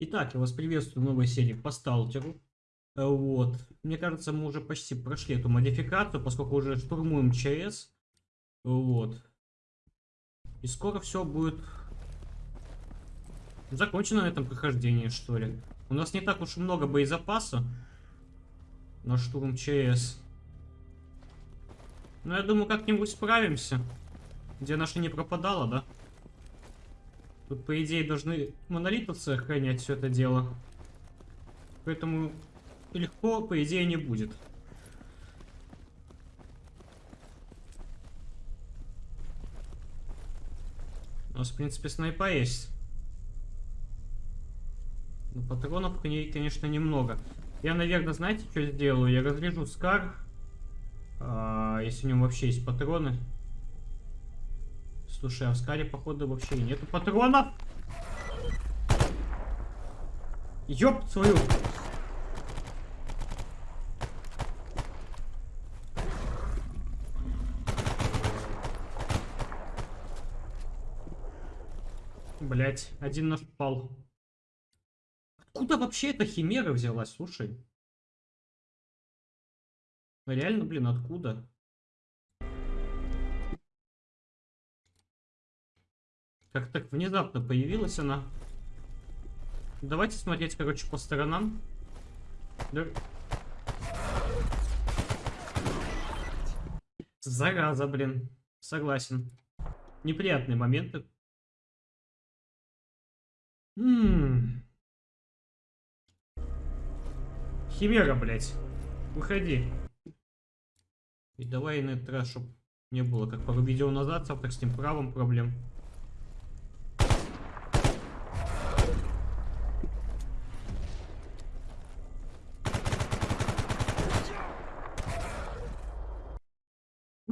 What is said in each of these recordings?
Итак, я вас приветствую в новой серии по сталкеру. Э, Вот. Мне кажется, мы уже почти прошли эту модификацию, поскольку уже штурмуем ЧС. Вот. И скоро все будет закончено на этом прохождении, что ли. У нас не так уж и много боезапаса на штурм ЧС. Но я думаю, как-нибудь справимся. Где наша не пропадала, да? Тут, по идее, должны монолитовцы охранять все это дело. Поэтому легко, по идее, не будет. У нас, в принципе, снайпа есть. Но патронов к ней, конечно, немного. Я, наверное, знаете, что сделаю? Я разрежу Скар. А, если у него вообще есть патроны. Слушай, а в Скаре, походу, вообще нету патронов. Ёб свою. Блять, один наш пал. Откуда вообще эта химера взялась, слушай? Реально, блин, откуда? Как так внезапно появилась она. Давайте смотреть, короче, по сторонам. Зараза, блин. Согласен. Неприятные моменты. Ммм. Химера, блядь. Выходи. И давай на этот раз, чтобы не было, как пару видео назад, с авторским правом проблем.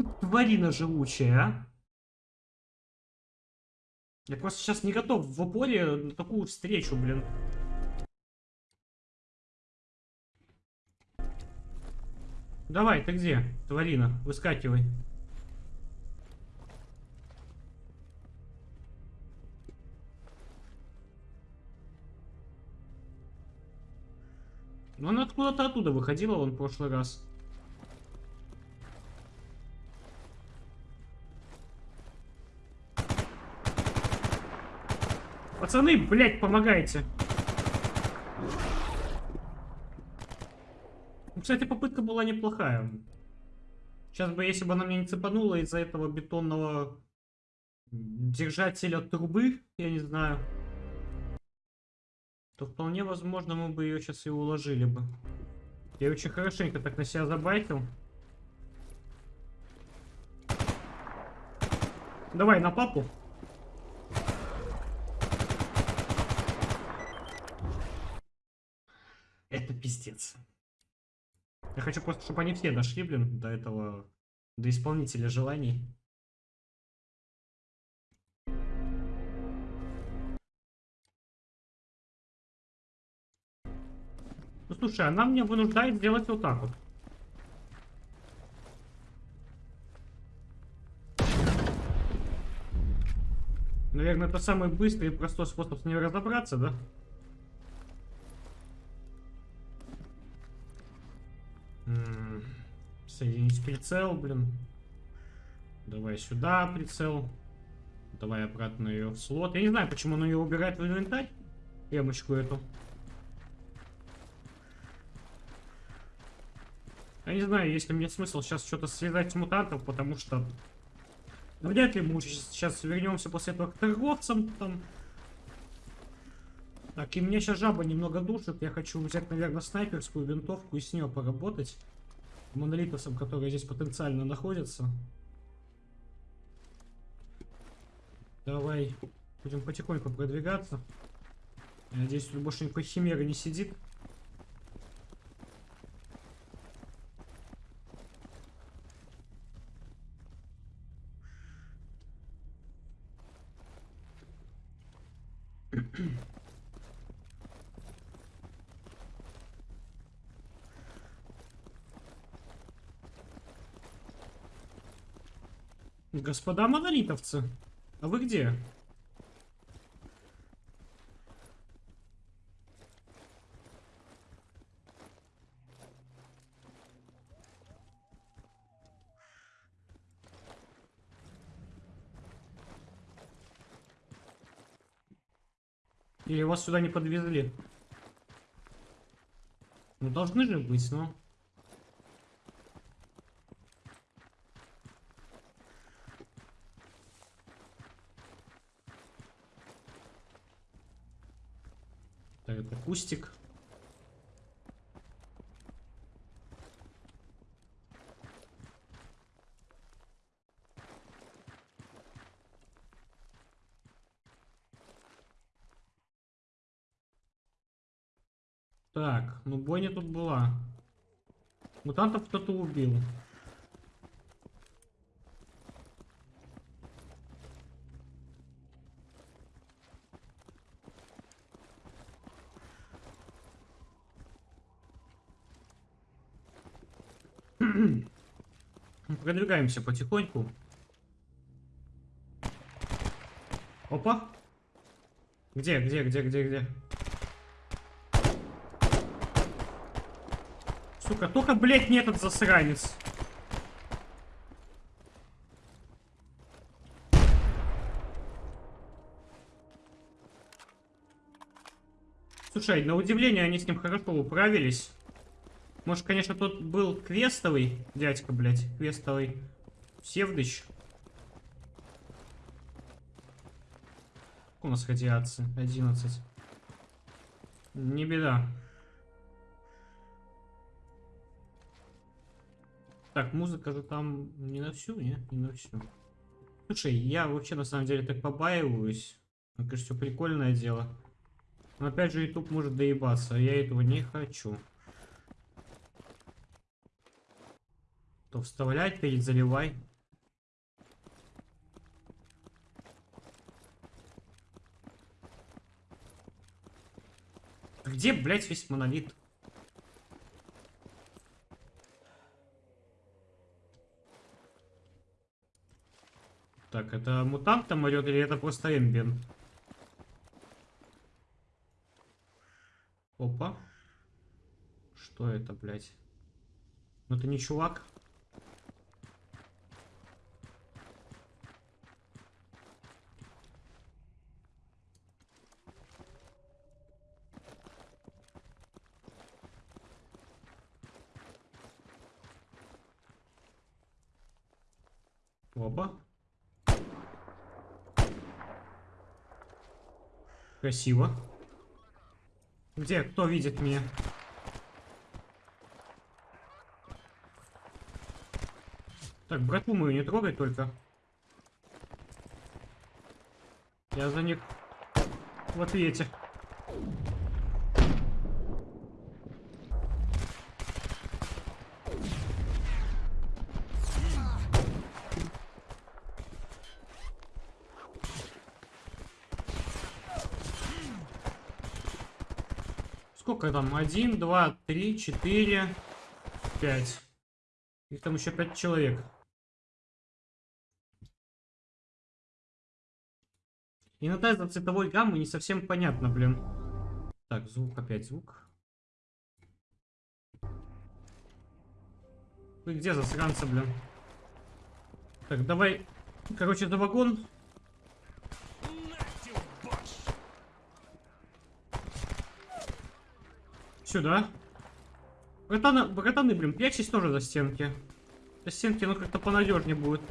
Тварина живучая, а. Я просто сейчас не готов в упоре на такую встречу, блин. Давай, ты где, тварина? Выскакивай. Ну, она откуда-то оттуда выходила он в прошлый раз. Пацаны, блядь, помогайте. Ну, кстати, попытка была неплохая. Сейчас бы, если бы она мне не цепанула из-за этого бетонного держателя трубы, я не знаю, то вполне возможно мы бы ее сейчас и уложили бы. Я очень хорошенько так на себя забайтил. Давай на папу. Это пиздец. Я хочу просто, чтобы они все дошли, блин, до этого, до исполнителя желаний. Ну слушай, она меня вынуждает сделать вот так вот. Наверное, это самый быстрый и простой способ с ней разобраться, да? Соединить прицел, блин. Давай сюда прицел. Давай обратно ее в слот. Я не знаю, почему он ее убирает в инвентарь. Эмочку эту. Я не знаю, есть ли мне смысл сейчас что-то связать с мутантов, потому что... Ну, вряд ли мы сейчас вернемся после этого к торговцам там. Так, и мне сейчас жаба немного душит. Я хочу взять, наверное, снайперскую винтовку и с нее поработать монолитовцам, которые здесь потенциально находятся. Давай будем потихоньку продвигаться. Я надеюсь, тут больше никакой химеры не сидит. Господа монолитовцы, а вы где? Или вас сюда не подвезли? Ну, должны же быть, но... Ну. Кустик. Так, ну бойня тут была. Мутантов кто-то убил. Продвигаемся потихоньку. Опа. Где, где, где, где, где? Сука, только, блядь, не этот засранец. Слушай, на удивление они с ним хорошо управились. Может, конечно, тут был квестовый дядька, блядь. Квестовый Севдыч. У нас радиация? 11. Не беда. Так, музыка же там не на всю, не? Не на всю. Слушай, я вообще на самом деле так побаиваюсь. Мне кажется, все прикольное дело. Но опять же, YouTube может доебаться, а я этого не хочу. То вставлять, перед заливай. Где, блядь, весь монолит? Так, это мутант там орет или это просто эмбиент? Опа. Что это, блядь? Ну это не чувак. Опа. Красиво. Где? Кто видит меня? Так, братву мою не трогай только. Я за них в ответе. Сколько там? Один, два, три, четыре, пять. Их там еще пять человек. Иногда из-за цветовой гаммы не совсем понятно, блин. Так, звук, опять звук. Вы где засранцы, блин? Так, давай, короче, за вагон. Сюда. Братаны, братаны, блин, прячьтесь тоже за стенки. За стенки, ну как-то понадежнее будет.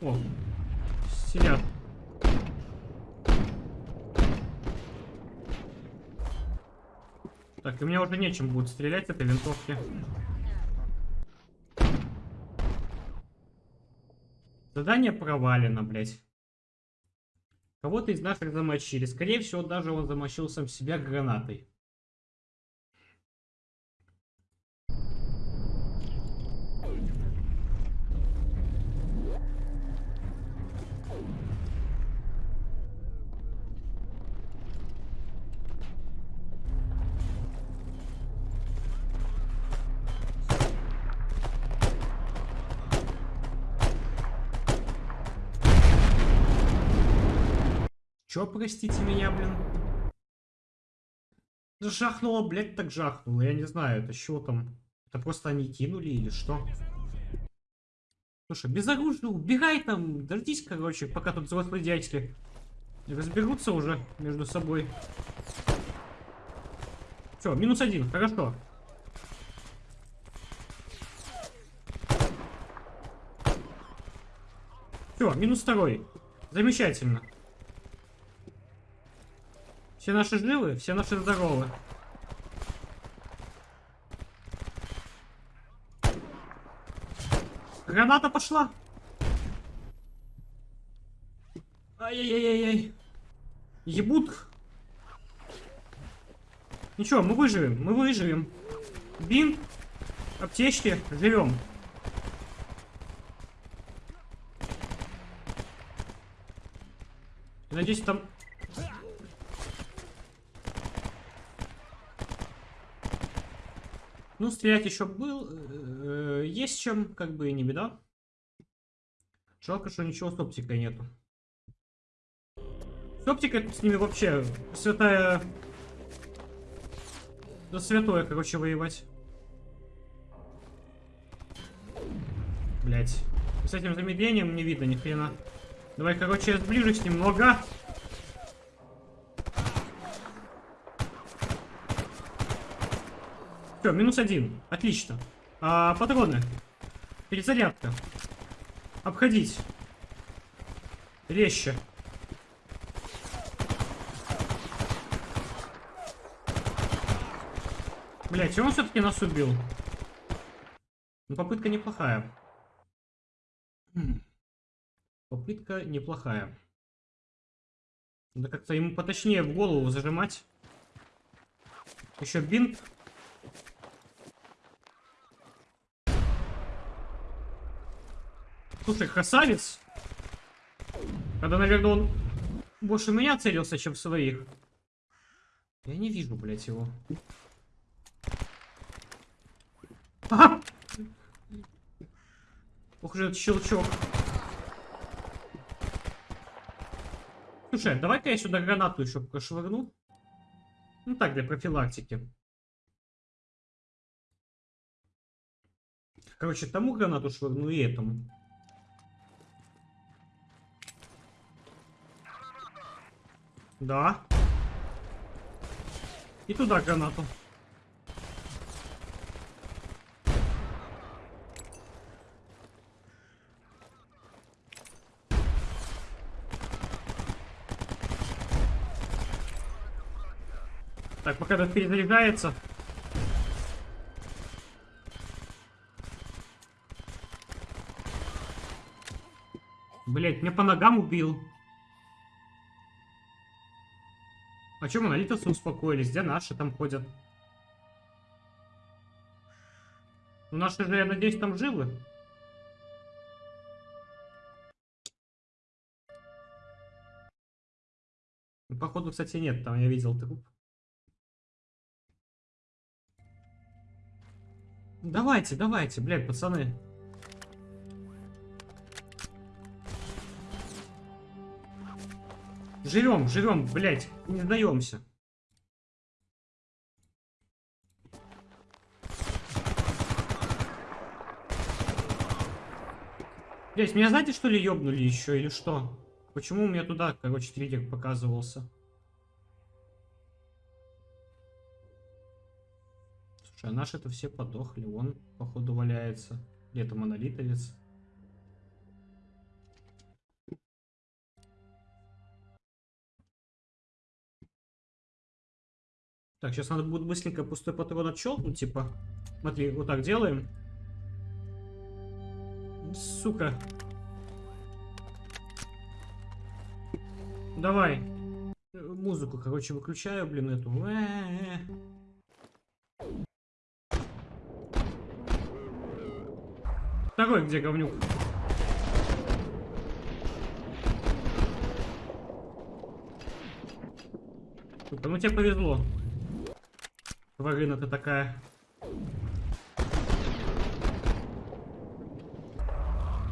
О, сидят. Так, и мне уже нечем будет стрелять этой винтовки. Задание провалено, блядь. Кого-то из наших замочили. Скорее всего, даже он замочил сам себя гранатой. Чё, простите меня, блин? Жахнуло, блядь, так жахнуло. Я не знаю, это что там? Это просто они кинули или что? Слушай, без оружия убегай там, дождись, короче, пока тут взрослые дядьки разберутся уже между собой. Все, минус один, хорошо. Все, минус второй. Замечательно. Все наши живы, все наши здоровы. Граната пошла. Ай-яй-яй-яй. Ебут. Ничего, мы выживем, мы выживем. Бин, аптечки, живем. Надеюсь, там... Ну, стрелять еще был. Э, есть чем, как бы и не беда. Жалко, что ничего с оптикой нету. С оптикой с ними вообще святая... Да святое, короче, воевать. Блять. С этим замедлением не видно ни хрена. Давай, короче, я сближусь немного. Все, минус один. Отлично. А, патроны. Перезарядка. Обходить. Резче. Блять, он все-таки нас убил. Ну, попытка неплохая. Попытка неплохая. Надо как-то ему поточнее в голову зажимать. Еще бинт. Слушай, красавец. Когда, наверное, он больше меня целился, чем своих. Я не вижу, блядь, его. А! Ох же этот щелчок. Слушай, давай-ка я сюда гранату еще прошвырну. Ну так, для профилактики. Короче, тому гранату швырну и этому. Да. И туда гранату. Так, пока этот перезаряжается. Блять, меня по ногам убил. А чем монолитовцы успокоились? Где наши там ходят? Ну, наши же, я надеюсь, там живы. Походу, кстати, нет. Там я видел труп. Давайте, давайте, блядь, пацаны. Живем, живем, блядь, не сдаемся. Блять, меня знаете, что ли, ёбнули еще или что? Почему у меня туда, короче, триггер показывался? Слушай, а наши-то все подохли. Он, походу, валяется. Где-то монолитовец. Так, сейчас надо будет быстренько пустой патрон отщелкнуть, типа. Смотри, вот так делаем. Сука. Давай. Музыку, короче, выключаю, блин, эту. Э -э -э. Второй где говнюк? Супер, ну тебе повезло тварина ты такая.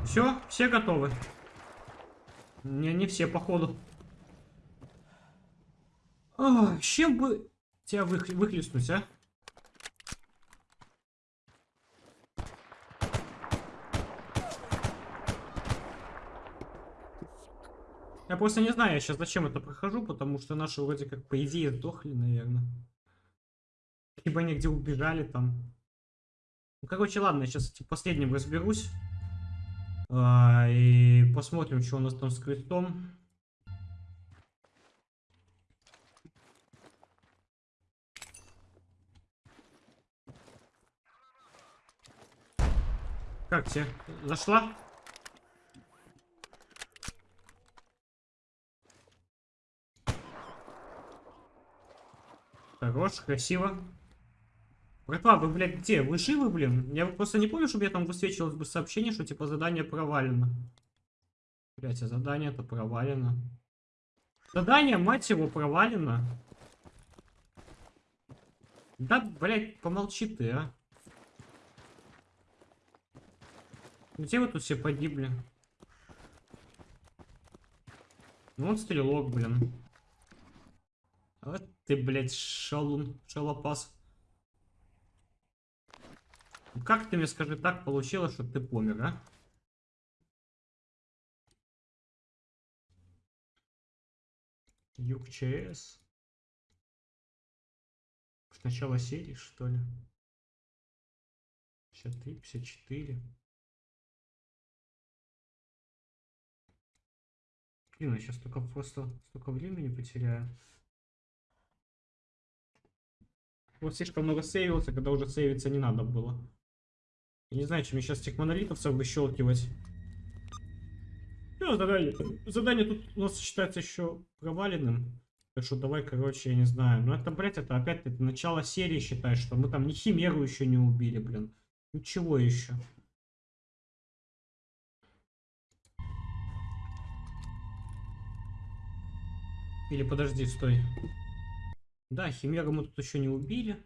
Все, все готовы. Не, не все, походу. А, чем бы тебя вых выхлестнуть, а? Я просто не знаю, я сейчас зачем это прохожу, потому что наши вроде как по идее сдохли, наверное. Либо они где убежали там. Ну, короче, ладно, я сейчас этим последним разберусь. А, и посмотрим, что у нас там с крестом. Как тебе? Зашла? Хорош, красиво. Братва, вы, блядь, где? Вы живы, блин? Я просто не помню, чтобы я там высвечивалось бы сообщение, что типа задание провалено. Блять, а задание-то провалено. Задание, мать его, провалено. Да, блядь, помолчи ты, а. Где вы тут все погибли? Ну, вот стрелок, блин. Вот ты, блядь, шалун, шалопас. Как ты мне, скажи, так получилось, что ты помер, а? Юг ЧС. С начала серии, что ли? 53, 54. Блин, я сейчас только просто столько времени потеряю. Вот слишком много сейвился, когда уже сейвиться не надо было. Я не знаю, чем мне сейчас этих монолитовцев выщелкивать. Ну, задание. задание тут у нас считается еще проваленным. Так что давай, короче, я не знаю. Но это, блядь, это опять это начало серии считай, что мы там ни химеру еще не убили, блин. Ничего еще. Или подожди, стой. Да, Химеру мы тут еще не убили.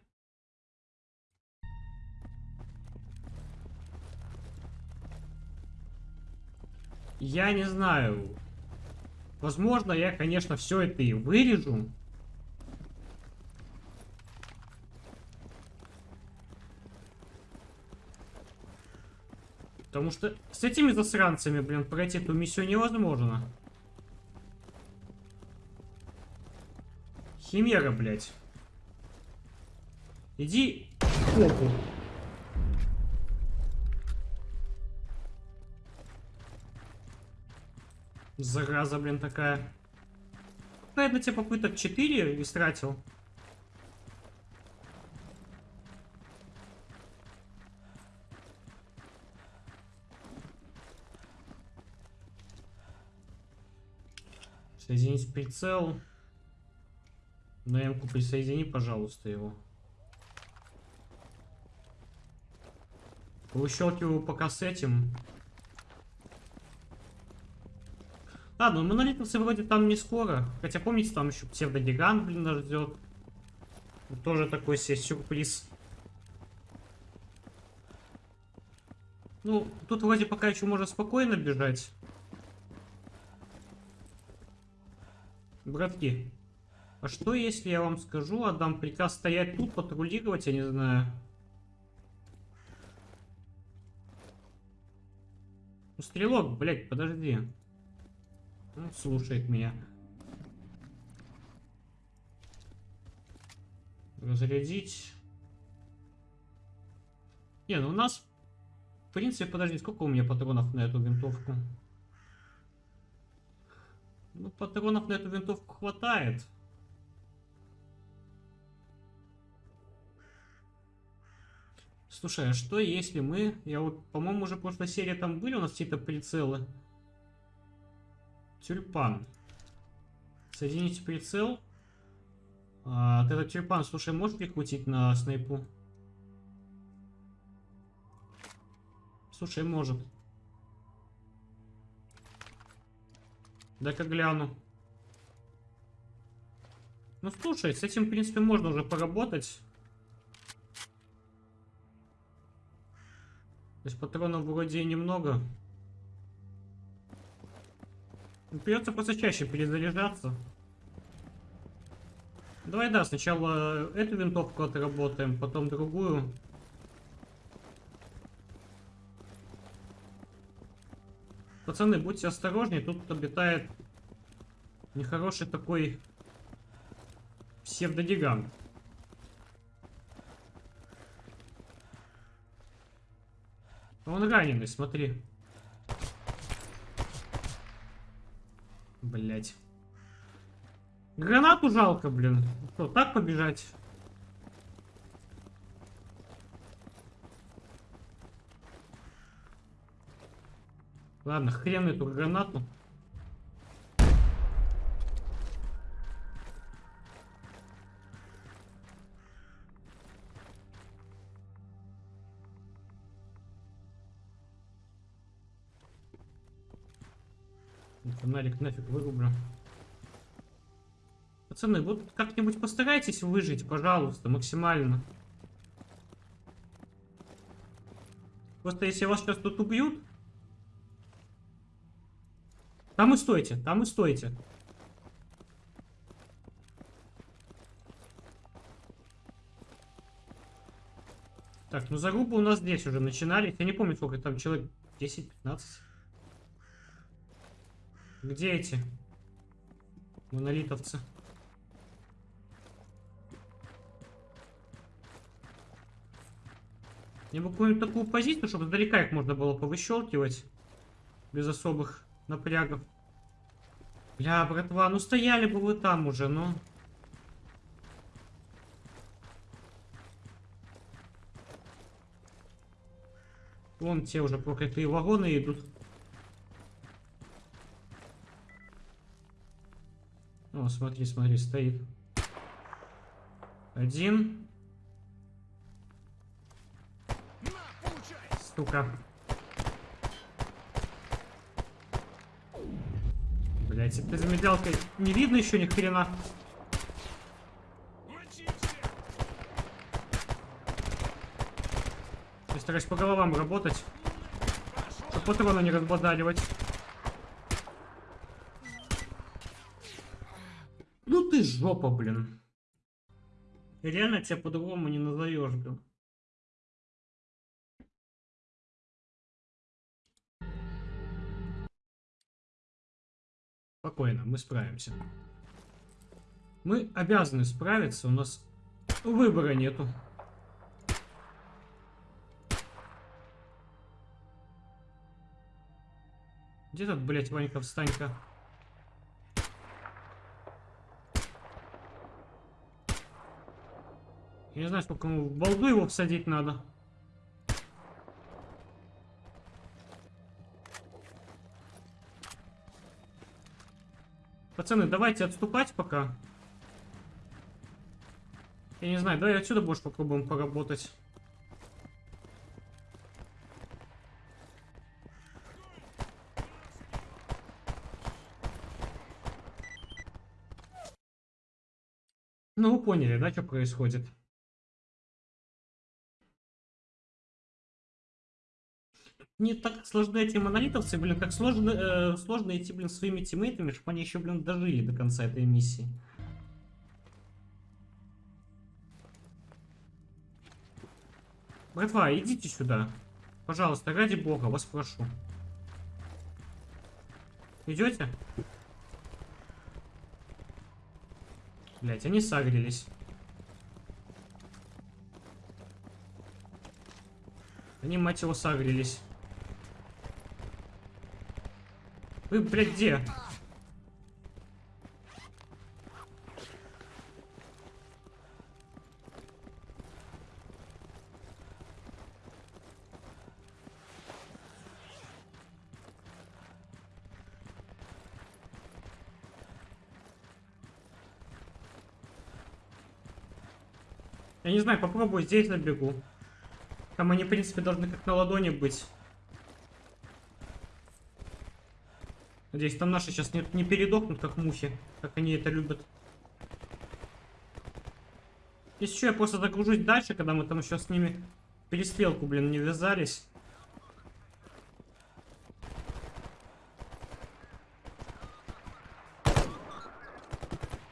Я не знаю. Возможно, я, конечно, все это и вырежу. Потому что с этими засранцами, блин, пройти эту миссию невозможно. Химера, блядь. Иди в Зараза, блин, такая. Наверное, тебе попыток 4 истратил. Соединить прицел. На М-ку присоедини, пожалуйста, его. Выщелкиваю пока с этим. Ладно, монолитовцы вроде там не скоро. Хотя помните, там еще псевдогигант, блин, нас ждет. Тоже такой себе сюрприз. Ну, тут вроде пока еще можно спокойно бежать. Братки, а что если я вам скажу, отдам приказ стоять тут, патрулировать, я не знаю. Ну, стрелок, блядь, подожди. Он слушает меня. Разрядить. Не, ну у нас... В принципе, подожди, сколько у меня патронов на эту винтовку? Ну, патронов на эту винтовку хватает. Слушай, а что если мы... Я вот, по-моему, уже в прошлой серии там были у нас какие-то прицелы. Тюльпан. Соедините прицел. А, этот тюльпан, слушай, можешь прикрутить на снайпу? Слушай, может. Дай-ка гляну. Ну, слушай, с этим, в принципе, можно уже поработать. То есть патронов вроде немного. Придется просто чаще перезаряжаться. Давай, да, сначала эту винтовку отработаем, потом другую. Пацаны, будьте осторожнее, тут обитает Нехороший такой псевдодигант. Он раненый, смотри. Блять. Гранату жалко, блин. Что, так побежать? Ладно, хрен эту гранату. Фонарик нафиг вырублю. Пацаны, вот как-нибудь постарайтесь выжить, пожалуйста, максимально. Просто если вас сейчас тут убьют... Там и стойте, там и стойте. Так, ну зарубы у нас здесь уже начинались. Я не помню, сколько там человек. 10-15. Где эти монолитовцы? Мне бы какую-нибудь такую позицию, чтобы сдалека их можно было повыщелкивать. Без особых напрягов. Бля, братва, ну стояли бы вы там уже, ну. Вон те уже проклятые вагоны идут. О, смотри, смотри, стоит. Один. Сука. Блять, этой замедлялкой не видно еще ни хрена. Я стараюсь по головам работать. Чтобы патроны не разбодаливать. Жопа, блин. Реально тебя по-другому не назовешь, блин. Спокойно, мы справимся. Мы обязаны справиться, у нас выбора нету. Где тут, блядь, Ванька, встань-ка? Я не знаю, сколько ему в балду его всадить надо. Пацаны, давайте отступать пока. Я не знаю, давай отсюда больше попробуем поработать. Ну, вы поняли, да, что происходит? Не так сложны эти монолитовцы, блин, как сложно, э, сложно идти, блин, своими тиммейтами, чтобы они еще, блин, дожили до конца этой миссии. Братва, идите сюда. Пожалуйста, ради бога, вас прошу. Идете? Блять, они сагрились. Они, мать его, сагрились. Вы, блядь, где? Я не знаю, попробую здесь набегу. Там они, в принципе, должны как на ладони быть. Надеюсь, там наши сейчас не, не передохнут, как мухи, как они это любят. Если что, я просто загружусь дальше, когда мы там еще с ними перестрелку, блин, не вязались.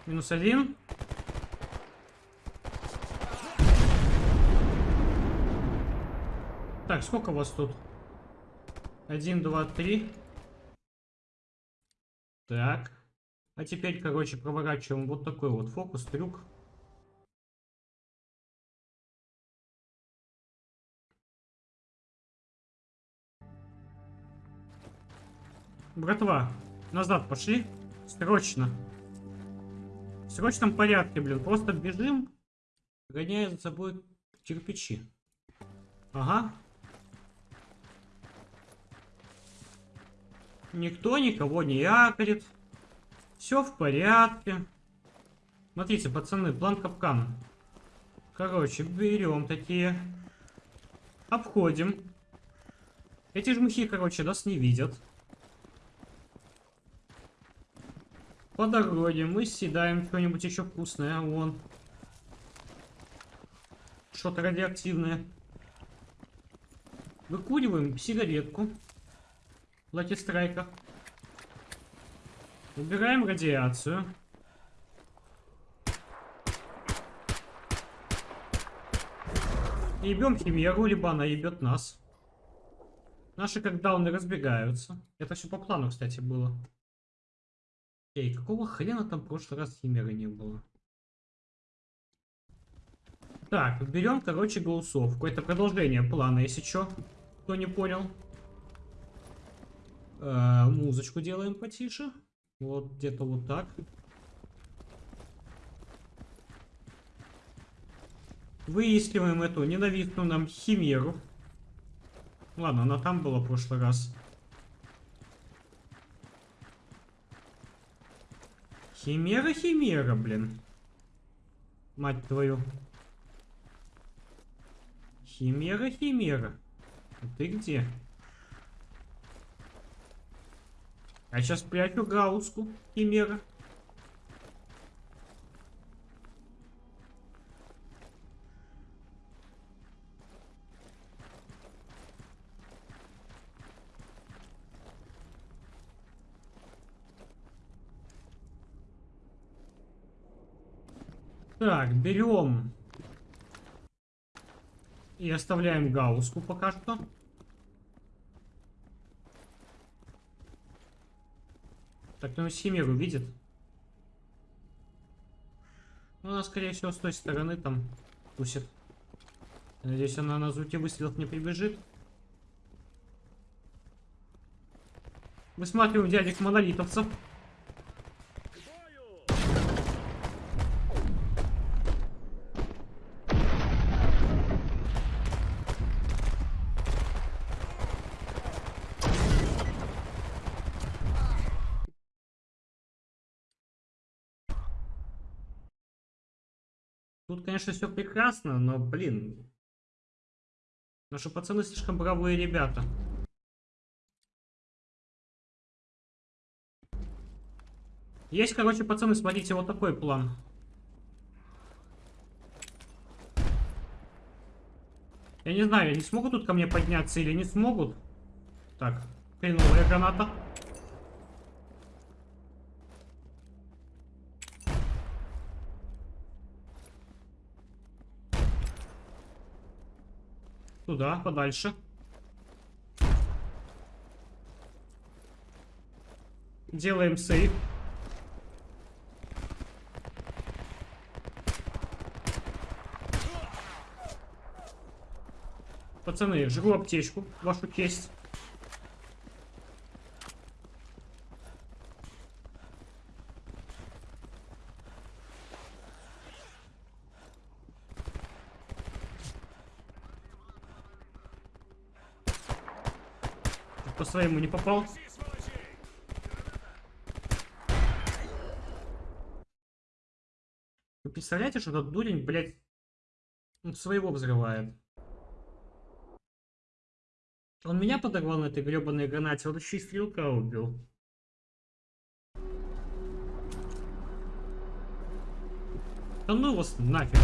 Минус один. Так, сколько у вас тут? Один, два, три. Так. А теперь, короче, проворачиваем вот такой вот фокус, трюк. Братва, назад пошли. Срочно. В срочном порядке, блин. Просто бежим, гоняя за собой кирпичи. Ага. Никто никого не якорит. Все в порядке. Смотрите, пацаны, план капкана. Короче, берем такие. Обходим. Эти жмухи, короче, нас не видят. По дороге мы съедаем что-нибудь еще вкусное. Вон. Что-то радиоактивное. Выкуриваем сигаретку. Лаки страйка. Убираем радиацию. Ебем химеру, либо она ебет нас. Наши как дауны разбегаются. Это все по плану, кстати, было. Эй, какого хрена там в прошлый раз химеры не было? Так, берем, короче, голосов. Какое-то продолжение плана, если что. Кто не понял. Э, музычку делаем потише. Вот где-то вот так. Выискиваем эту ненавистную нам химеру. Ладно, она там была в прошлый раз. Химера, химера, блин. Мать твою. Химера, химера. А ты где? Я сейчас прячу гауску, химера. Так, берем и оставляем гауску пока что. Так, ну Химеру видит. Ну, она, скорее всего, с той стороны там тусит. Надеюсь, она на звуке выстрелов не прибежит. Высматриваем дядек монолитовцев. Тут, конечно, все прекрасно, но, блин. Наши пацаны слишком бравые ребята. Есть, короче, пацаны, смотрите, вот такой план. Я не знаю, они смогут тут ко мне подняться или не смогут. Так, хреновая граната. Туда, подальше. Делаем сейв. Пацаны, жгу аптечку, вашу честь. Своему не попал. Вы представляете, что этот дурень, блядь, своего взрывает? Он меня подорвал на этой гребаной гранате, вот еще и стрелка убил. Да ну вас нафиг.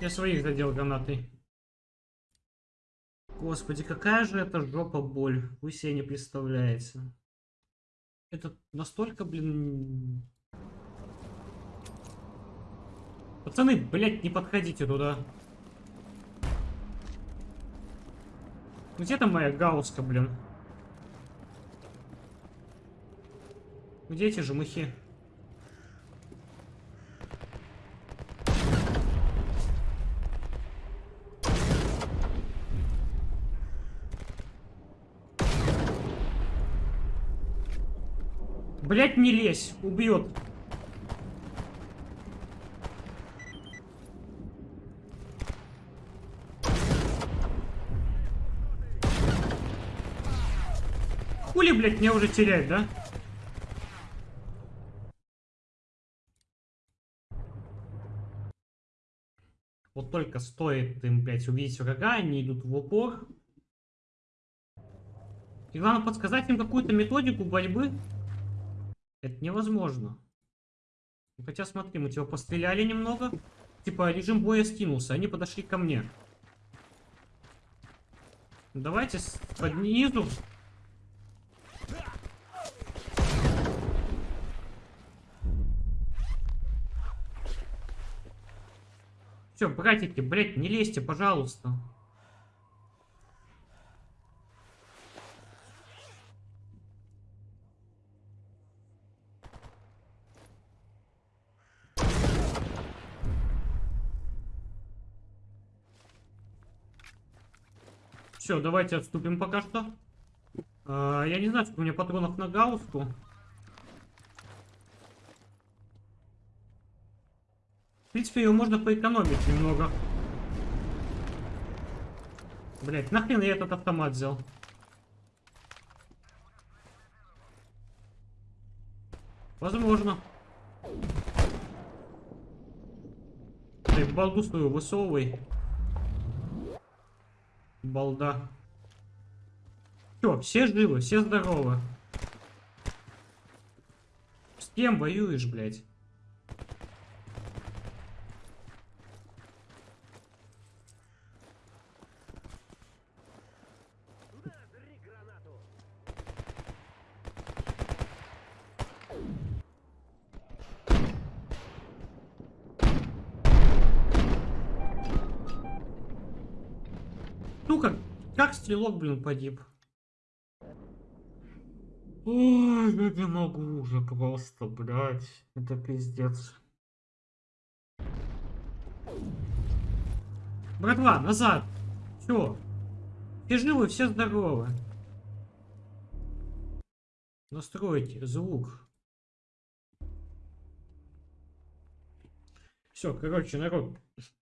Я своих задел гранатой. Господи, какая же это жопа боль. Вы себе не представляете. Это настолько, блин... Пацаны, блядь, не подходите туда. Где там моя гауска, блин? Где эти жмыхи? Блять, не лезь, убьет. Хули, блядь, меня уже терять, да? Вот только стоит им, блядь, увидеть врага, они идут в упор. И главное подсказать им какую-то методику борьбы. Это невозможно. Хотя смотри, мы типа постреляли немного. Типа режим боя скинулся, они подошли ко мне. Давайте под низу. Все, братики, блядь, не лезьте, пожалуйста. Все, давайте отступим пока что. А, я не знаю, сколько у меня патронов на гауску. В принципе, его можно поэкономить немного. Блять, нахрен я этот автомат взял? Возможно. Ты балду свою высовывай балда. Все, все живы, все здоровы. С кем воюешь, блядь? Сука, как стрелок, блин, погиб? Ой, я не могу уже просто, блядь. Это пиздец. Братва, назад. Все. Все живы, все здоровы. Настройте звук. Все, короче, народ.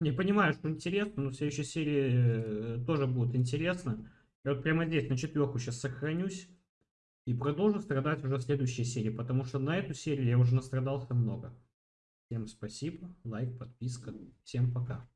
Не понимаю, что интересно, но в следующей серии э, тоже будет интересно. Я вот прямо здесь на четверку сейчас сохранюсь. И продолжу страдать уже в следующей серии, потому что на эту серию я уже настрадался много. Всем спасибо, лайк, подписка. Всем пока.